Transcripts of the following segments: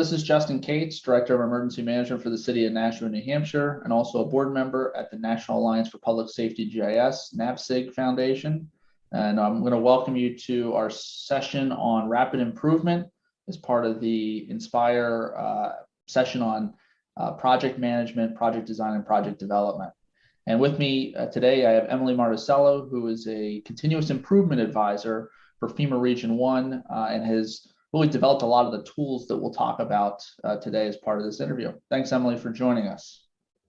This is Justin Kates, Director of Emergency Management for the City of Nashua, New Hampshire, and also a board member at the National Alliance for Public Safety GIS, NAPSG Foundation. And I'm going to welcome you to our session on rapid improvement as part of the Inspire uh, session on uh, project management, project design, and project development. And with me uh, today, I have Emily Marticello, who is a continuous improvement advisor for FEMA Region 1 uh, and has really developed a lot of the tools that we'll talk about uh, today as part of this interview. Thanks, Emily, for joining us.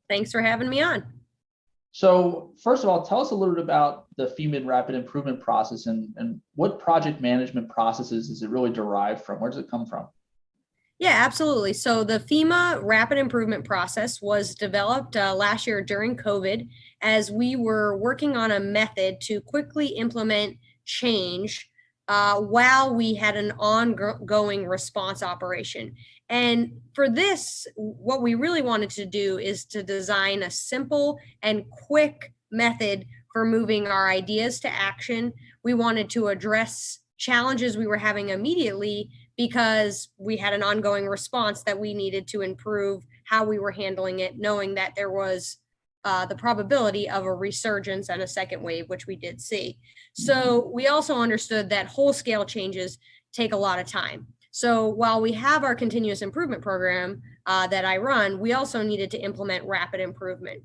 Thanks for having me on. So first of all, tell us a little bit about the FEMA rapid improvement process and, and what project management processes is it really derived from? Where does it come from? Yeah, absolutely. So the FEMA rapid improvement process was developed uh, last year during COVID as we were working on a method to quickly implement change uh, while we had an ongoing response operation. And for this, what we really wanted to do is to design a simple and quick method for moving our ideas to action. We wanted to address challenges we were having immediately because we had an ongoing response that we needed to improve how we were handling it, knowing that there was uh, the probability of a resurgence and a second wave, which we did see. So we also understood that whole scale changes take a lot of time. So while we have our continuous improvement program uh, that I run, we also needed to implement rapid improvement.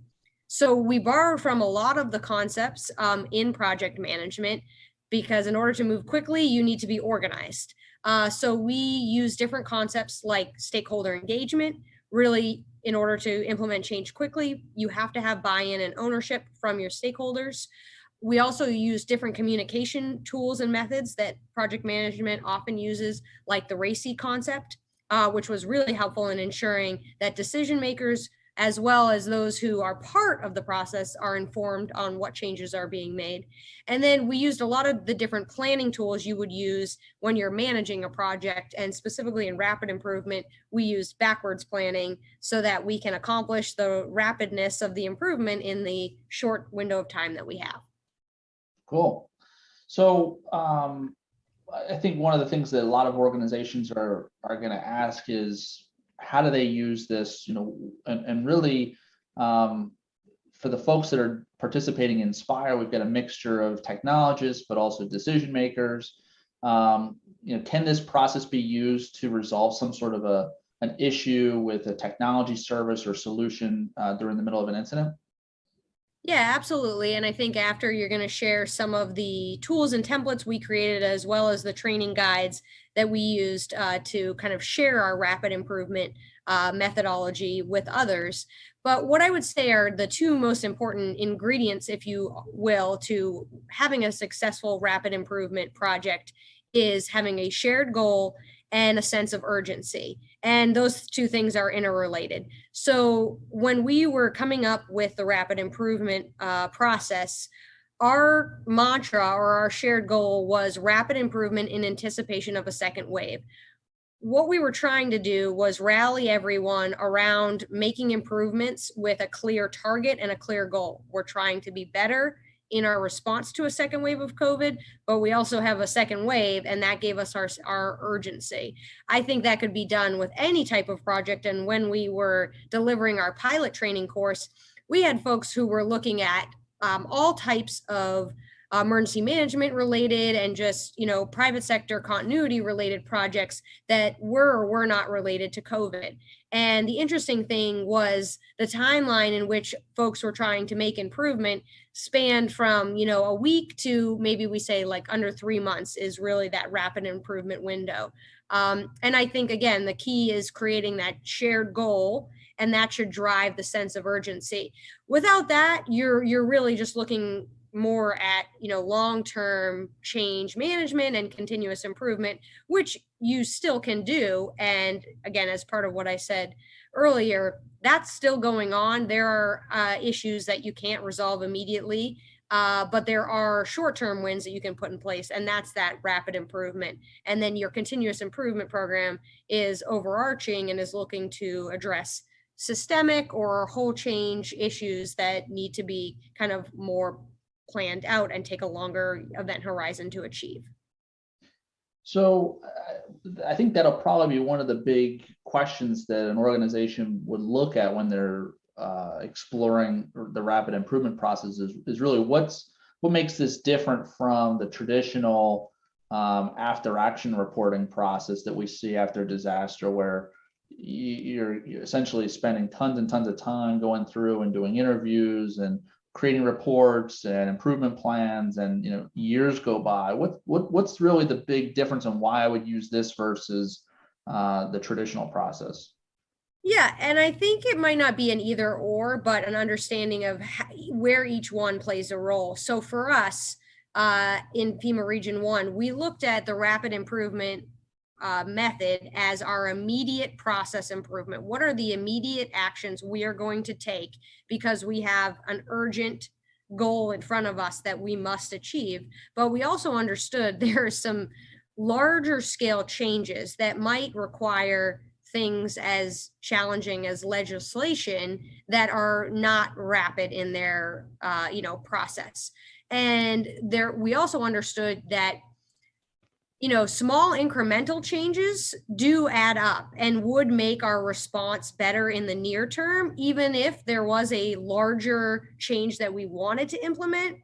So we borrowed from a lot of the concepts um, in project management because in order to move quickly, you need to be organized. Uh, so we use different concepts like stakeholder engagement, really in order to implement change quickly, you have to have buy-in and ownership from your stakeholders. We also use different communication tools and methods that project management often uses, like the RACI concept, uh, which was really helpful in ensuring that decision makers as well as those who are part of the process are informed on what changes are being made. And then we used a lot of the different planning tools you would use when you're managing a project and specifically in rapid improvement, we use backwards planning so that we can accomplish the rapidness of the improvement in the short window of time that we have. Cool. So um, I think one of the things that a lot of organizations are, are gonna ask is, how do they use this, you know, and, and really um, for the folks that are participating in Spire, we've got a mixture of technologists, but also decision makers. Um, you know, can this process be used to resolve some sort of a an issue with a technology service or solution uh, during the middle of an incident? Yeah, absolutely. And I think after you're going to share some of the tools and templates we created, as well as the training guides that we used uh, to kind of share our rapid improvement uh, methodology with others. But what I would say are the two most important ingredients, if you will, to having a successful rapid improvement project is having a shared goal and a sense of urgency. And those two things are interrelated. So when we were coming up with the rapid improvement uh, process, our mantra or our shared goal was rapid improvement in anticipation of a second wave. What we were trying to do was rally everyone around making improvements with a clear target and a clear goal. We're trying to be better in our response to a second wave of COVID, but we also have a second wave and that gave us our, our urgency. I think that could be done with any type of project. And when we were delivering our pilot training course, we had folks who were looking at um, all types of emergency management related and just you know private sector continuity related projects that were or were not related to covid. And the interesting thing was the timeline in which folks were trying to make improvement spanned from you know a week to maybe we say like under three months is really that rapid improvement window. Um, and i think again the key is creating that shared goal and that should drive the sense of urgency. Without that you're you're really just looking more at you know long-term change management and continuous improvement which you still can do. And again as part of what i said earlier that's still going on. There are uh, issues that you can't resolve immediately uh, but there are short-term wins that you can put in place and that's that rapid improvement. And then your continuous improvement program is overarching and is looking to address systemic or whole change issues that need to be kind of more planned out and take a longer event horizon to achieve. So I think that'll probably be one of the big questions that an organization would look at when they're uh, exploring the rapid improvement process is, is really what's what makes this different from the traditional um, after action reporting process that we see after disaster where you're essentially spending tons and tons of time going through and doing interviews and creating reports and improvement plans and you know years go by. What what what's really the big difference and why i would use this versus uh, the traditional process? Yeah and i think it might not be an either or but an understanding of how, where each one plays a role. So for us uh, in fema region one we looked at the rapid improvement uh, method as our immediate process improvement. What are the immediate actions we are going to take because we have an urgent goal in front of us that we must achieve? But we also understood there are some larger scale changes that might require things as challenging as legislation that are not rapid in their uh, you know process and there we also understood that you know, small incremental changes do add up and would make our response better in the near term, even if there was a larger change that we wanted to implement.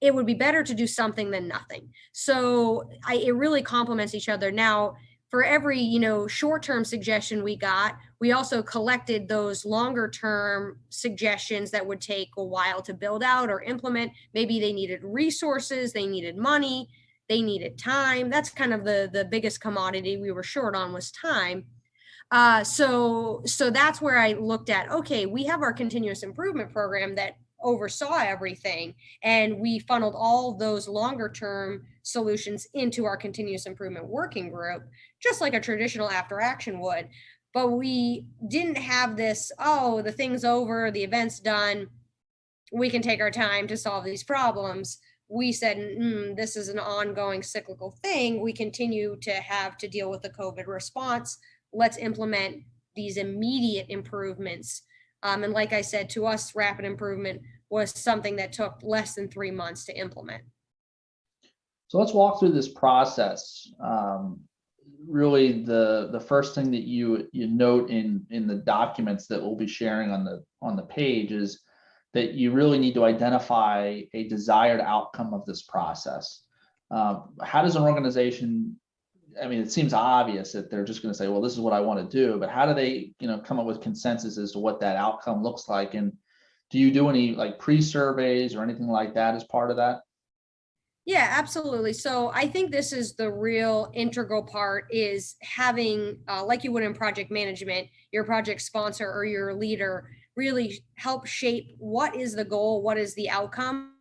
It would be better to do something than nothing. So I, it really complements each other. Now, for every you know short-term suggestion we got, we also collected those longer-term suggestions that would take a while to build out or implement. Maybe they needed resources, they needed money they needed time. That's kind of the the biggest commodity we were short on was time. Uh, so so that's where I looked at. Okay, we have our continuous improvement program that oversaw everything, and we funneled all those longer term solutions into our continuous improvement working group, just like a traditional after action would. But we didn't have this. Oh, the thing's over, the event's done. We can take our time to solve these problems we said, mm, this is an ongoing cyclical thing. We continue to have to deal with the COVID response. Let's implement these immediate improvements. Um, and like I said, to us, rapid improvement was something that took less than three months to implement. So let's walk through this process. Um, really, the the first thing that you you note in in the documents that we'll be sharing on the on the page is that you really need to identify a desired outcome of this process. Um, how does an organization, I mean, it seems obvious that they're just going to say, well, this is what I want to do, but how do they, you know, come up with consensus as to what that outcome looks like? And do you do any like pre-surveys or anything like that as part of that? Yeah, absolutely. So I think this is the real integral part is having, uh, like you would in project management, your project sponsor or your leader really help shape what is the goal, what is the outcome,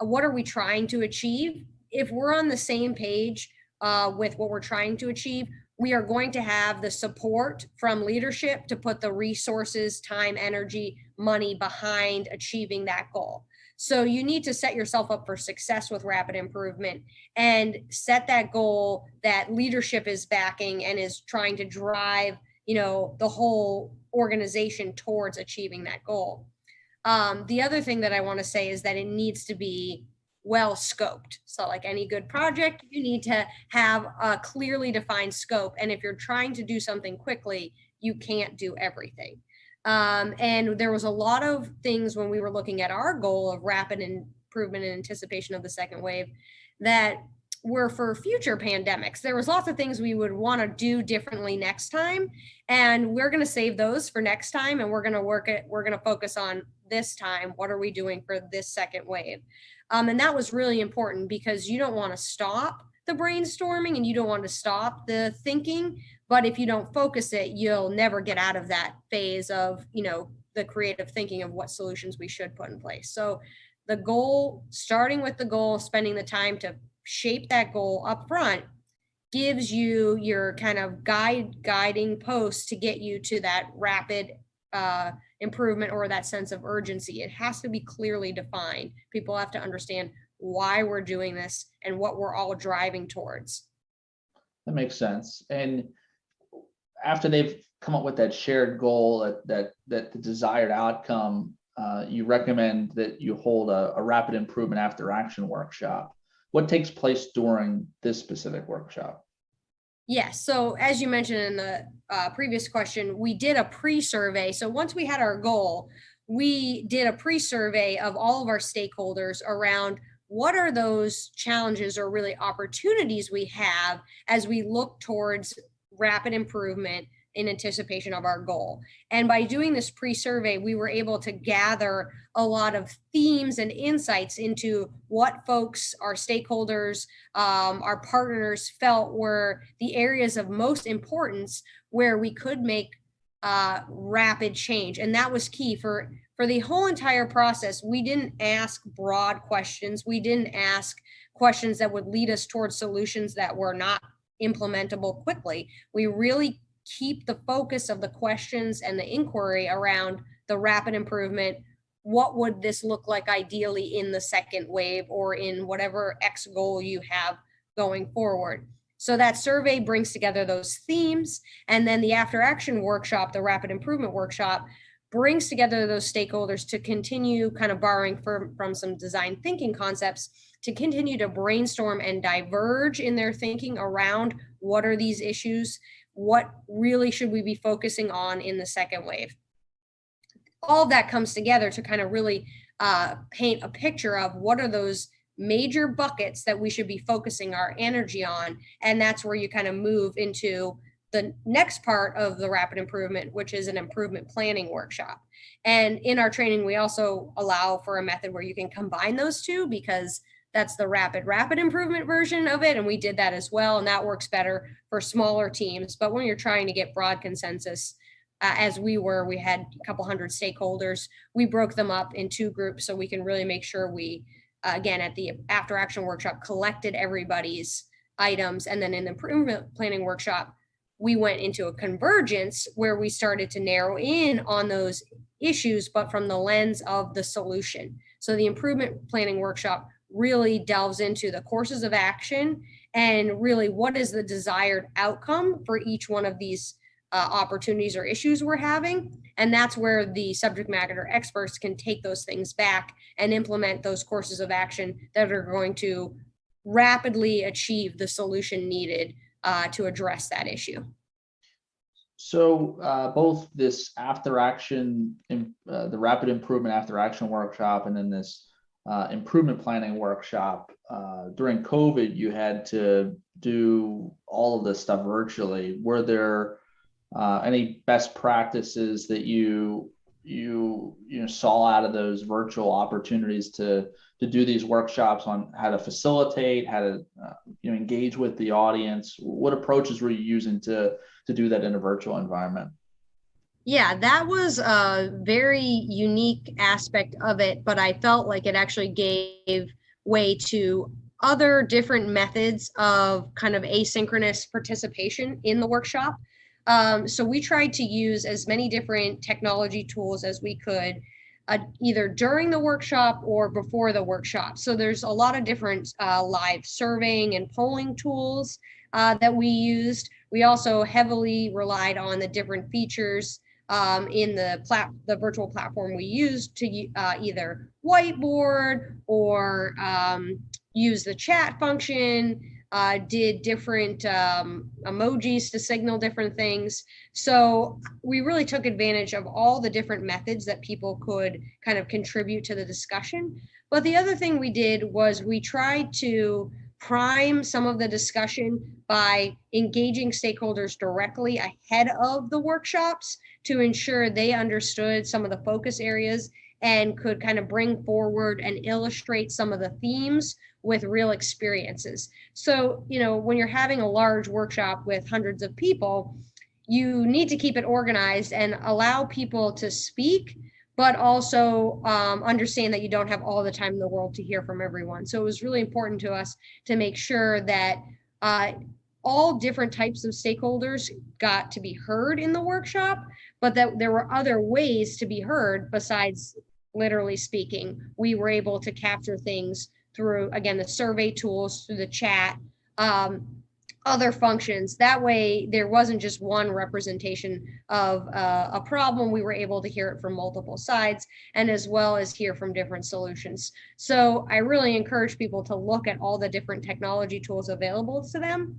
uh, what are we trying to achieve. If we're on the same page uh, with what we're trying to achieve, we are going to have the support from leadership to put the resources, time, energy, money behind achieving that goal. So you need to set yourself up for success with rapid improvement and set that goal that leadership is backing and is trying to drive, you know, the whole organization towards achieving that goal. Um, the other thing that I want to say is that it needs to be well scoped. So like any good project, you need to have a clearly defined scope. And if you're trying to do something quickly, you can't do everything. Um, and there was a lot of things when we were looking at our goal of rapid improvement in anticipation of the second wave that were for future pandemics. There was lots of things we would want to do differently next time. And we're going to save those for next time. And we're going to work it. We're going to focus on this time. What are we doing for this second wave? Um, and that was really important because you don't want to stop the brainstorming and you don't want to stop the thinking. But if you don't focus it, you'll never get out of that phase of, you know, the creative thinking of what solutions we should put in place. So the goal, starting with the goal, spending the time to shape that goal up front gives you your kind of guide guiding post to get you to that rapid uh, improvement or that sense of urgency. It has to be clearly defined. People have to understand why we're doing this and what we're all driving towards. That makes sense. And after they've come up with that shared goal, that that, that the desired outcome, uh, you recommend that you hold a, a rapid improvement after action workshop what takes place during this specific workshop? Yes, so as you mentioned in the uh, previous question, we did a pre-survey. So once we had our goal, we did a pre-survey of all of our stakeholders around what are those challenges or really opportunities we have as we look towards rapid improvement in anticipation of our goal. And by doing this pre-survey, we were able to gather a lot of themes and insights into what folks, our stakeholders, um, our partners felt were the areas of most importance where we could make uh, rapid change. And that was key for, for the whole entire process. We didn't ask broad questions. We didn't ask questions that would lead us towards solutions that were not implementable quickly. We really keep the focus of the questions and the inquiry around the rapid improvement. What would this look like ideally in the second wave or in whatever X goal you have going forward? So that survey brings together those themes. And then the after action workshop, the rapid improvement workshop, brings together those stakeholders to continue kind of borrowing from, from some design thinking concepts to continue to brainstorm and diverge in their thinking around what are these issues what really should we be focusing on in the second wave? All that comes together to kind of really uh, paint a picture of what are those major buckets that we should be focusing our energy on. And that's where you kind of move into the next part of the rapid improvement, which is an improvement planning workshop. And in our training, we also allow for a method where you can combine those two because that's the rapid, rapid improvement version of it. And we did that as well. And that works better for smaller teams. But when you're trying to get broad consensus, uh, as we were, we had a couple hundred stakeholders. We broke them up in two groups so we can really make sure we, uh, again, at the after action workshop, collected everybody's items. And then in the improvement planning workshop, we went into a convergence where we started to narrow in on those issues, but from the lens of the solution. So the improvement planning workshop really delves into the courses of action and really what is the desired outcome for each one of these uh, opportunities or issues we're having. And that's where the subject matter experts can take those things back and implement those courses of action that are going to rapidly achieve the solution needed uh, to address that issue. So uh, both this after action, uh, the rapid improvement after action workshop, and then this uh, improvement planning workshop uh, during COVID, you had to do all of this stuff virtually. Were there uh, any best practices that you you you know saw out of those virtual opportunities to to do these workshops on how to facilitate, how to uh, you know engage with the audience? What approaches were you using to to do that in a virtual environment? Yeah, that was a very unique aspect of it, but I felt like it actually gave way to other different methods of kind of asynchronous participation in the workshop. Um, so we tried to use as many different technology tools as we could, uh, either during the workshop or before the workshop. So there's a lot of different uh, live surveying and polling tools uh, that we used. We also heavily relied on the different features um, in the plat the virtual platform we used to uh, either whiteboard or um, use the chat function, uh, did different um, emojis to signal different things. So we really took advantage of all the different methods that people could kind of contribute to the discussion. But the other thing we did was we tried to prime some of the discussion by engaging stakeholders directly ahead of the workshops to ensure they understood some of the focus areas and could kind of bring forward and illustrate some of the themes with real experiences. So, you know, when you're having a large workshop with hundreds of people, you need to keep it organized and allow people to speak, but also um, understand that you don't have all the time in the world to hear from everyone. So it was really important to us to make sure that uh, all different types of stakeholders got to be heard in the workshop, but that there were other ways to be heard besides literally speaking. We were able to capture things through, again, the survey tools, through the chat, um, other functions. That way, there wasn't just one representation of uh, a problem. We were able to hear it from multiple sides and as well as hear from different solutions. So I really encourage people to look at all the different technology tools available to them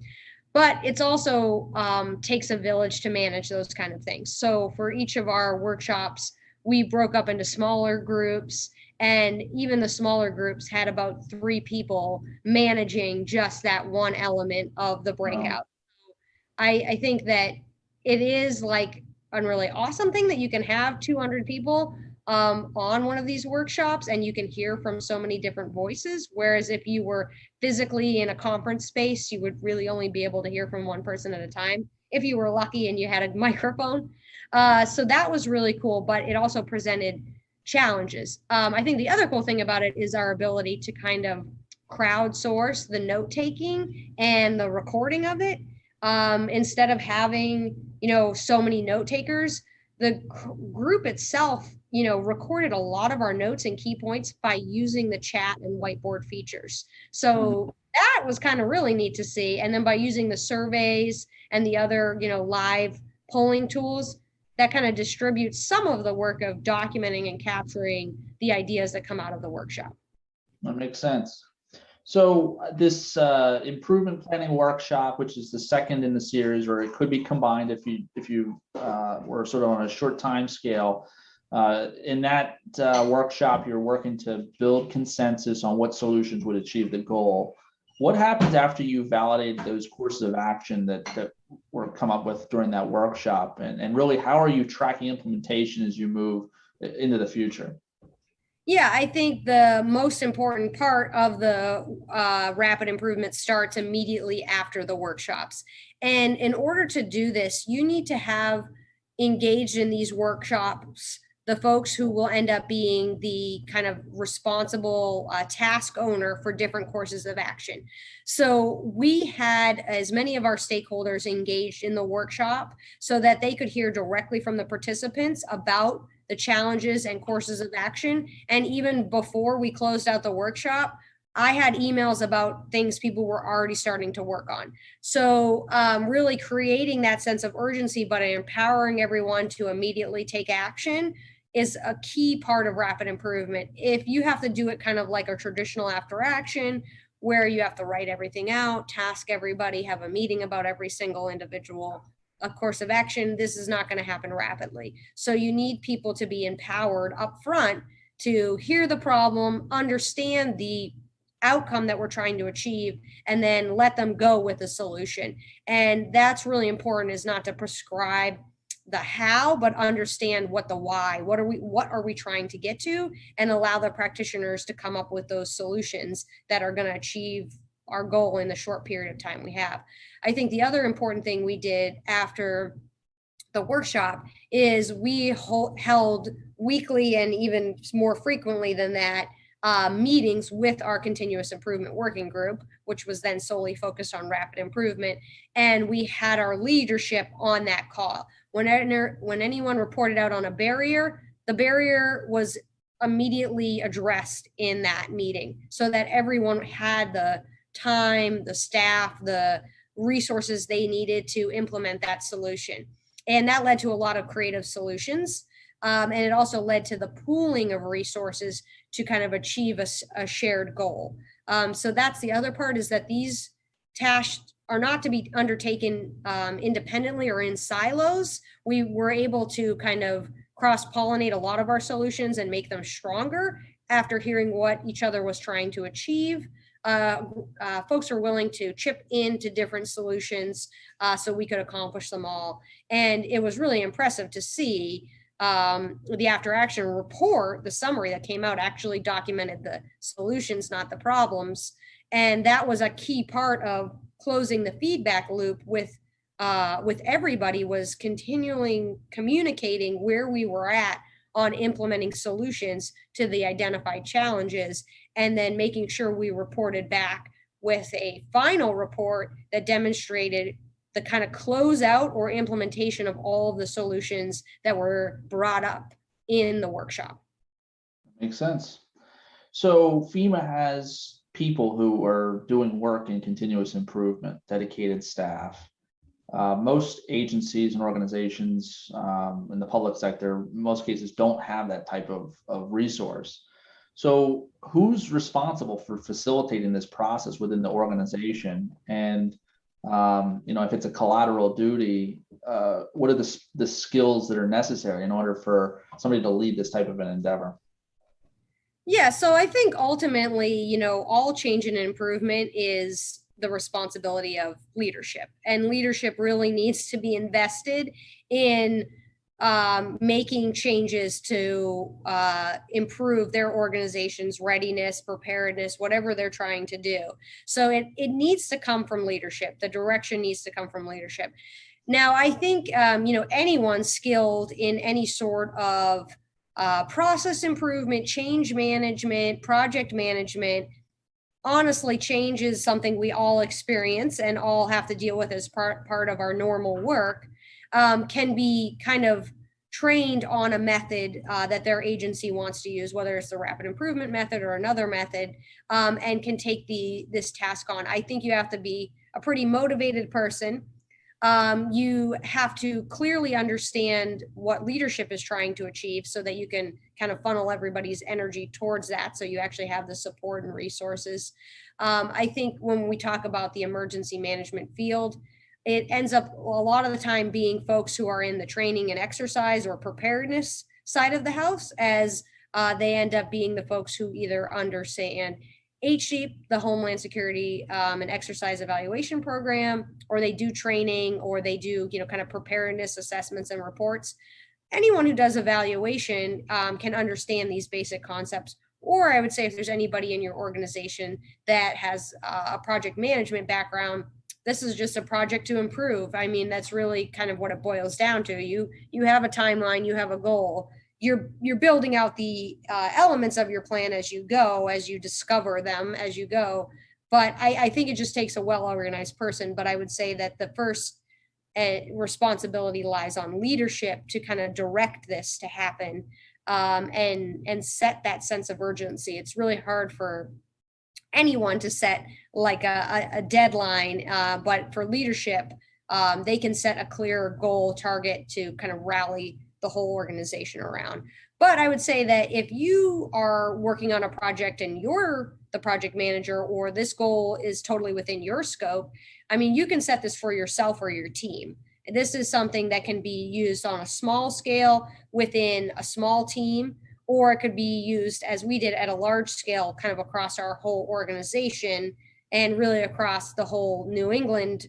but it's also um, takes a village to manage those kind of things. So for each of our workshops, we broke up into smaller groups and even the smaller groups had about three people managing just that one element of the breakout. I, I think that it is like a really awesome thing that you can have 200 people um, on one of these workshops and you can hear from so many different voices. Whereas if you were physically in a conference space, you would really only be able to hear from one person at a time if you were lucky and you had a microphone. Uh, so that was really cool, but it also presented challenges. Um, I think the other cool thing about it is our ability to kind of crowdsource the note taking and the recording of it. Um, instead of having, you know, so many note takers, the group itself, you know, recorded a lot of our notes and key points by using the chat and whiteboard features. So that was kind of really neat to see. And then by using the surveys and the other, you know, live polling tools, that kind of distributes some of the work of documenting and capturing the ideas that come out of the workshop. That makes sense. So uh, this uh, improvement planning workshop, which is the second in the series, or it could be combined if you if you uh, were sort of on a short time scale. Uh, in that uh, workshop, you're working to build consensus on what solutions would achieve the goal. What happens after you validate those courses of action that, that were come up with during that workshop? And, and really, how are you tracking implementation as you move into the future? Yeah, I think the most important part of the uh, rapid improvement starts immediately after the workshops. And in order to do this, you need to have engaged in these workshops the folks who will end up being the kind of responsible uh, task owner for different courses of action. So we had as many of our stakeholders engaged in the workshop so that they could hear directly from the participants about the challenges and courses of action. And even before we closed out the workshop, I had emails about things people were already starting to work on. So um, really creating that sense of urgency, but empowering everyone to immediately take action is a key part of rapid improvement. If you have to do it kind of like a traditional after action, where you have to write everything out, task everybody, have a meeting about every single individual a course of action, this is not going to happen rapidly. So you need people to be empowered up front to hear the problem, understand the outcome that we're trying to achieve, and then let them go with a solution. And that's really important is not to prescribe the how but understand what the why. What are we what are we trying to get to? And allow the practitioners to come up with those solutions that are going to achieve our goal in the short period of time we have. I think the other important thing we did after the workshop is we hold, held weekly and even more frequently than that uh, meetings with our continuous improvement working group, which was then solely focused on rapid improvement. And we had our leadership on that call. When, when anyone reported out on a barrier, the barrier was immediately addressed in that meeting so that everyone had the time, the staff, the resources they needed to implement that solution. And that led to a lot of creative solutions. Um, and it also led to the pooling of resources to kind of achieve a, a shared goal. Um, so that's the other part is that these tasks are not to be undertaken um, independently or in silos. We were able to kind of cross pollinate a lot of our solutions and make them stronger after hearing what each other was trying to achieve. Uh, uh, folks are willing to chip into different solutions uh, so we could accomplish them all. And it was really impressive to see um, the after action report, the summary that came out actually documented the solutions, not the problems. And that was a key part of closing the feedback loop with uh, with everybody was continuing communicating where we were at on implementing solutions to the identified challenges and then making sure we reported back with a final report that demonstrated the kind of closeout or implementation of all of the solutions that were brought up in the workshop. Makes sense. So FEMA has people who are doing work in continuous improvement, dedicated staff. Uh, most agencies and organizations um, in the public sector, most cases, don't have that type of, of resource. So who's responsible for facilitating this process within the organization? And um, you know, if it's a collateral duty, uh, what are the, the skills that are necessary in order for somebody to lead this type of an endeavor? Yeah, so I think ultimately, you know, all change and improvement is the responsibility of leadership. And leadership really needs to be invested in um, making changes to uh, improve their organization's readiness, preparedness, whatever they're trying to do. So it, it needs to come from leadership. The direction needs to come from leadership. Now, I think, um, you know, anyone skilled in any sort of uh, process improvement, change management, project management. Honestly, change is something we all experience and all have to deal with as part, part of our normal work. Um, can be kind of trained on a method uh, that their agency wants to use, whether it's the rapid improvement method or another method, um, and can take the this task on. I think you have to be a pretty motivated person um, you have to clearly understand what leadership is trying to achieve so that you can kind of funnel everybody's energy towards that so you actually have the support and resources um, i think when we talk about the emergency management field it ends up a lot of the time being folks who are in the training and exercise or preparedness side of the house as uh, they end up being the folks who either understand HSEEP, the Homeland Security um, and Exercise Evaluation Program, or they do training, or they do, you know, kind of preparedness assessments and reports. Anyone who does evaluation um, can understand these basic concepts. Or I would say if there's anybody in your organization that has uh, a project management background, this is just a project to improve. I mean, that's really kind of what it boils down to. You you have a timeline, you have a goal you're you're building out the uh, elements of your plan as you go as you discover them as you go but I, I think it just takes a well organized person but i would say that the first uh, responsibility lies on leadership to kind of direct this to happen um, and and set that sense of urgency it's really hard for anyone to set like a, a deadline uh, but for leadership um, they can set a clear goal target to kind of rally the whole organization around. But I would say that if you are working on a project and you're the project manager or this goal is totally within your scope, I mean, you can set this for yourself or your team. This is something that can be used on a small scale within a small team, or it could be used as we did at a large scale, kind of across our whole organization and really across the whole New England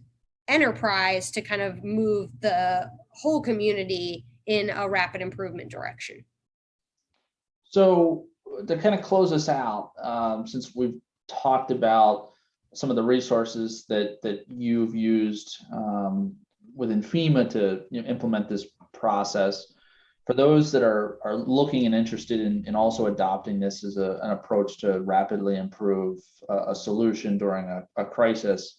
enterprise to kind of move the whole community in a rapid improvement direction. So to kind of close us out, um, since we've talked about some of the resources that that you've used um, within FEMA to you know, implement this process, for those that are are looking and interested in, in also adopting this as a, an approach to rapidly improve a, a solution during a, a crisis,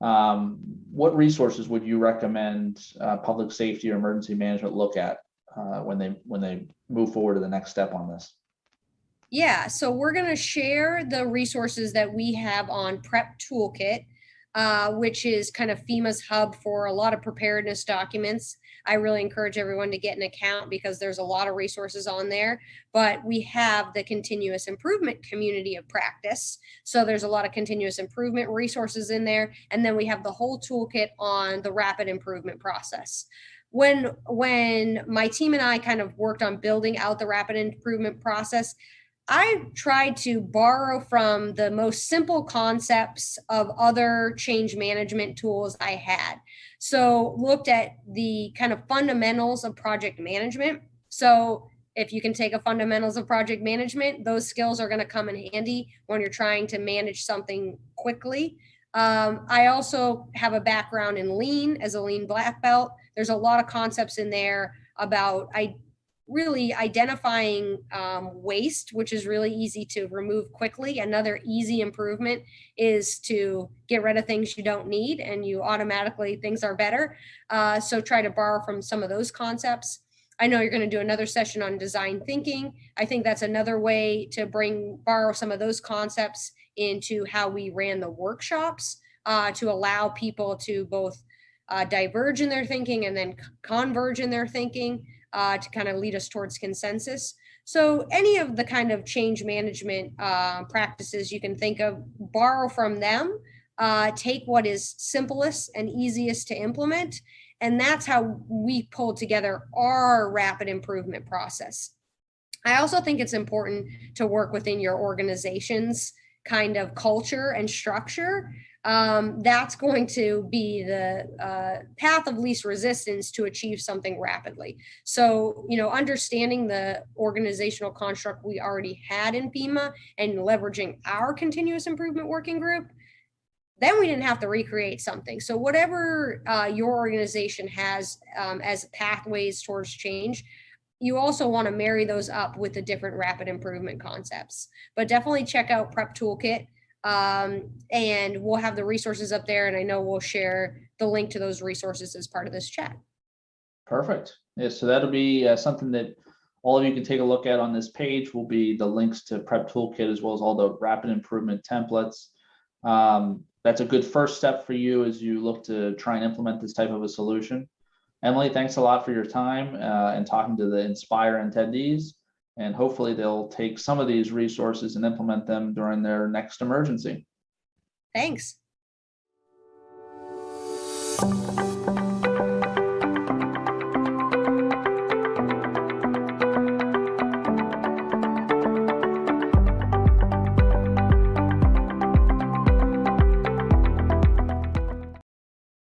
um, what resources would you recommend uh, public safety or emergency management look at uh, when they when they move forward to the next step on this? Yeah, so we're going to share the resources that we have on Prep Toolkit, uh, which is kind of FEMA's hub for a lot of preparedness documents. I really encourage everyone to get an account because there's a lot of resources on there. But we have the continuous improvement community of practice. So there's a lot of continuous improvement resources in there. And then we have the whole toolkit on the rapid improvement process when when my team and I kind of worked on building out the rapid improvement process, I tried to borrow from the most simple concepts of other change management tools I had. So looked at the kind of fundamentals of project management. So if you can take a fundamentals of project management, those skills are going to come in handy when you're trying to manage something quickly. Um, I also have a background in lean as a lean black belt. There's a lot of concepts in there about I really identifying um, waste, which is really easy to remove quickly. Another easy improvement is to get rid of things you don't need and you automatically things are better. Uh, so try to borrow from some of those concepts. I know you're going to do another session on design thinking. I think that's another way to bring borrow some of those concepts into how we ran the workshops uh, to allow people to both uh, diverge in their thinking and then converge in their thinking uh, to kind of lead us towards consensus. So any of the kind of change management uh, practices you can think of, borrow from them. uh, take what is simplest and easiest to implement. And that's how we pulled together our rapid improvement process. I also think it's important to work within your organization's kind of culture and structure. Um, that's going to be the uh, path of least resistance to achieve something rapidly. So, you know, understanding the organizational construct we already had in FEMA and leveraging our continuous improvement working group, then we didn't have to recreate something. So, whatever uh, your organization has um, as pathways towards change, you also want to marry those up with the different rapid improvement concepts. But definitely check out Prep Toolkit. Um, and we'll have the resources up there. And I know we'll share the link to those resources as part of this chat. Perfect. Yeah, so that'll be uh, something that all of you can take a look at on this page will be the links to Prep Toolkit as well as all the rapid improvement templates. Um, that's a good first step for you as you look to try and implement this type of a solution. Emily, thanks a lot for your time uh, and talking to the Inspire attendees. And hopefully they'll take some of these resources and implement them during their next emergency. Thanks.